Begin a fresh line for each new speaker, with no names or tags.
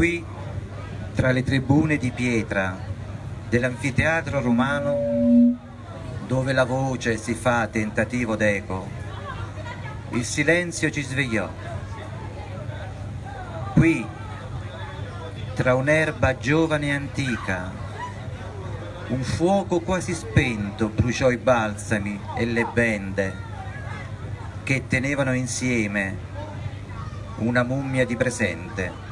qui, tra le tribune di pietra dell'anfiteatro romano, dove la voce si fa tentativo d'eco, il silenzio ci svegliò. Qui, tra un'erba giovane e antica, un fuoco quasi spento bruciò i balsami e le bende che tenevano insieme una mummia di presente.